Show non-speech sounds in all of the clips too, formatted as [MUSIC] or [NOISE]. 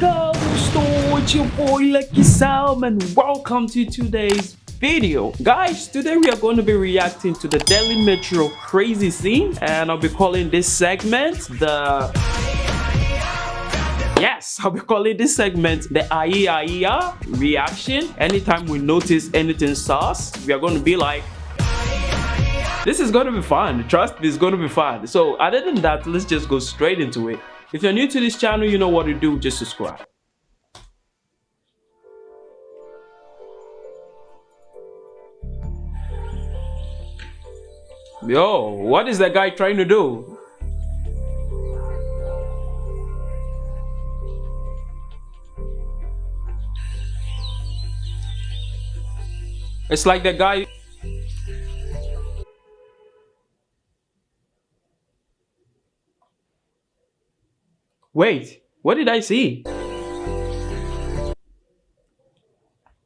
go store it's your boy Lucky Sam and welcome to today's video guys today we are going to be reacting to the Delhi Metro crazy scene and I'll be calling this segment the Yes, I'll be calling this segment the Aya reaction. Anytime we notice anything sauce, we are going to be like, this is going to be fun. Trust me, it's going to be fun. So other than that, let's just go straight into it. If you're new to this channel, you know what to do. Just subscribe. Yo, what is that guy trying to do? It's like the guy Wait, what did I see?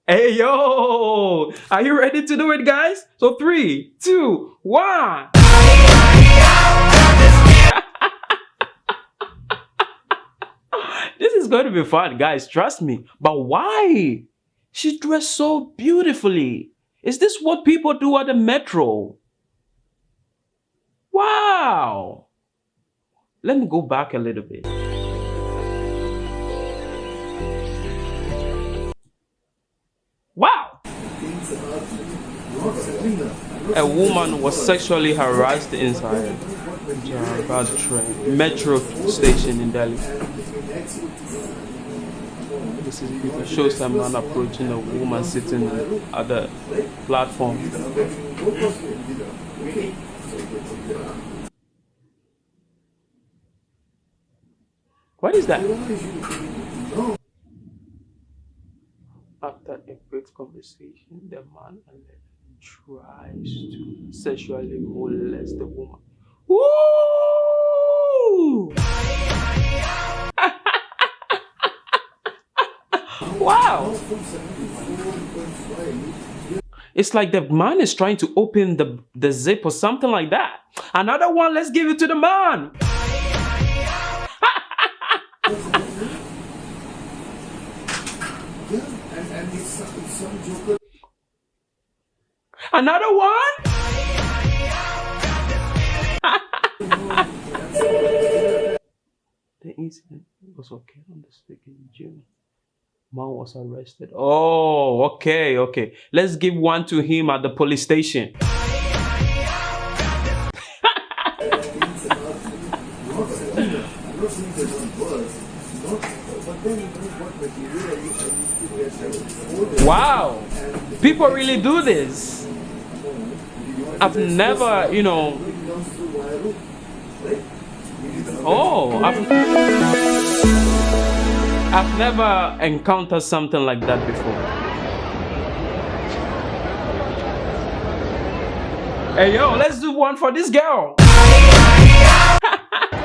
Hey yo! Are you ready to do it guys? So three, two, one! [LAUGHS] this is going to be fun guys, trust me. But why? She dressed so beautifully. Is this what people do at the metro? Wow! Let me go back a little bit. Wow! A woman was sexually harassed inside Jharabad train metro station in Delhi. This is shows a man approaching a woman sitting at the platform. What is that? After a brief conversation, the man tries to sexually molest the woman. [LAUGHS] Wow! It's like the man is trying to open the, the zip or something like that. Another one, let's give it to the man. [LAUGHS] Another one? the incident was okay on the stick in June. Man was arrested. Oh, okay, okay. Let's give one to him at the police station. [LAUGHS] Wow, people really do this. I've never, you know. Oh, I've, I've never encountered something like that before. Hey yo, let's do one for this girl. [LAUGHS]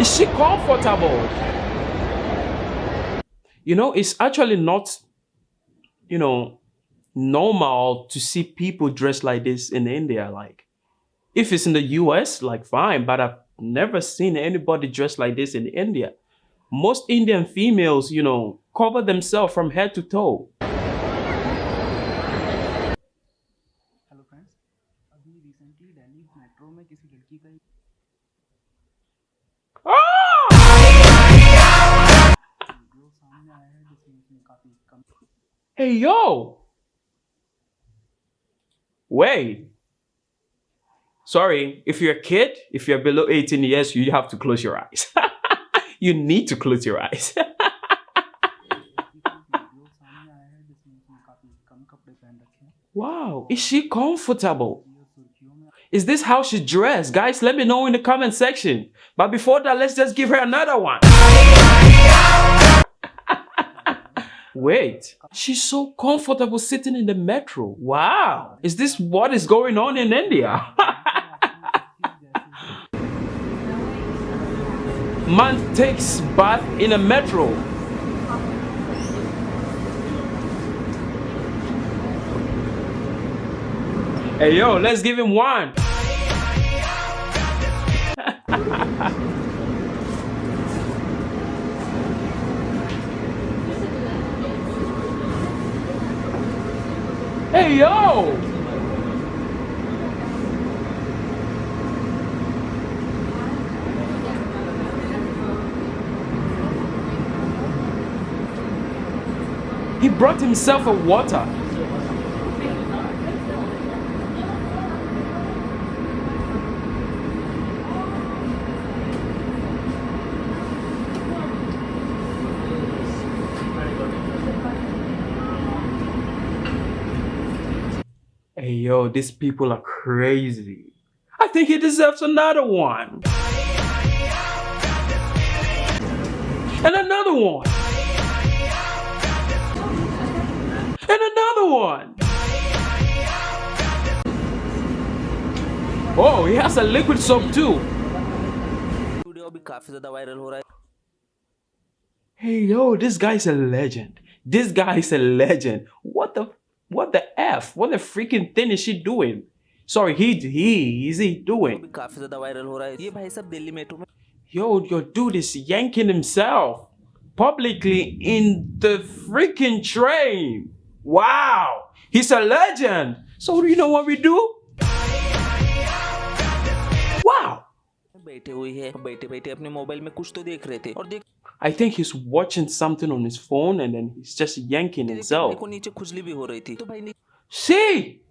Is she comfortable? You know, it's actually not, you know, normal to see people dressed like this in India. Like, if it's in the US, like fine, but I've never seen anybody dressed like this in India. Most Indian females, you know, cover themselves from head to toe. Hey, yo! Wait. Sorry, if you're a kid, if you're below 18 years, you have to close your eyes. [LAUGHS] you need to close your eyes. [LAUGHS] wow, is she comfortable? Is this how she dressed? Guys, let me know in the comment section. But before that, let's just give her another one. Wait, she's so comfortable sitting in the metro. Wow. Is this what is going on in India? [LAUGHS] Man takes bath in a metro. Hey yo, let's give him one. [LAUGHS] hey yo! He brought himself a water. Hey yo, these people are crazy. I think he deserves another one. And another one. And another one. Oh, he has a liquid soap too. Hey yo, this guy's a legend. This guy is a legend. What the what the F? What the freaking thing is she doing? Sorry, he, he, is he doing? Yo, your dude is yanking himself publicly in the freaking train. Wow, he's a legend. So you know what we do? बैठे हुई है बैठे बैठे अपने mobile में कुछ तो देख रहे थे और देख I think he's watching something on his phone and then he's just yanking भाई himself. को नीचे खुजली भी हो रही थी तो भाई नी- See?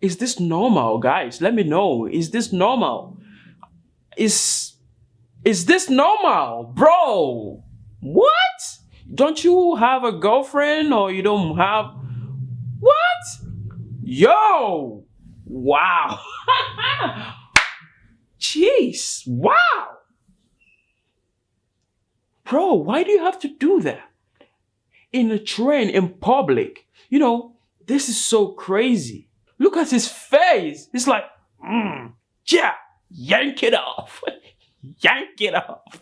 Is this normal, guys? Let me know. Is this normal? Is is this normal, bro? What? Don't you have a girlfriend or you don't have what? Yo! Wow. [LAUGHS] Jeez. Wow. Bro, why do you have to do that? in a train in public. You know, this is so crazy. Look at his face. It's like, mm, yeah, yank it off. [LAUGHS] yank it off. [LAUGHS]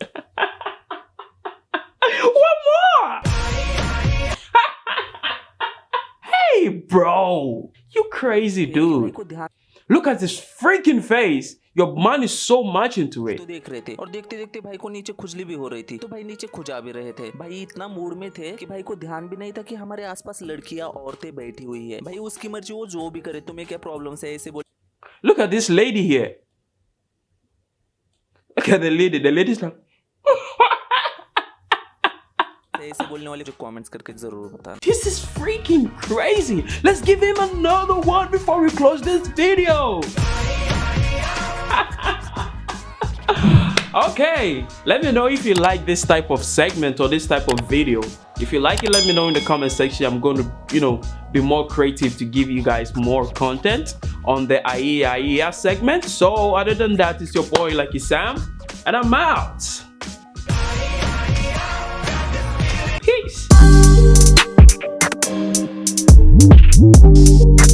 One more. hey, bro. You crazy dude. Look at his freaking face. Your mind is so much into it. तो देख रहे थे और देखते देखते भाई को नीचे खुजली भी हो रही थी तो भाई नीचे खुजा भी रहे थे भाई इतना मूड में थे कि भाई को ध्यान भी नहीं था कि हमारे आसपास लड़कियाँ औरतें बैठी हुई है भाई उसकी मर्ज़ी वो जो भी करे तुम्हें क्या प्रॉब्लम है ऐसे बोल Look at this lady here. Look at the lady. The lady's like, ऐसे बोलने वाले जो कमेंट्स करके जरूर बता This is freaking crazy. Let's give him another one before we close this video. [LAUGHS] okay, let me know if you like this type of segment or this type of video. If you like it, let me know in the comment section. I'm going to, you know, be more creative to give you guys more content on the AIA AIA segment. So other than that, it's your boy Lucky Sam, and I'm out. Peace.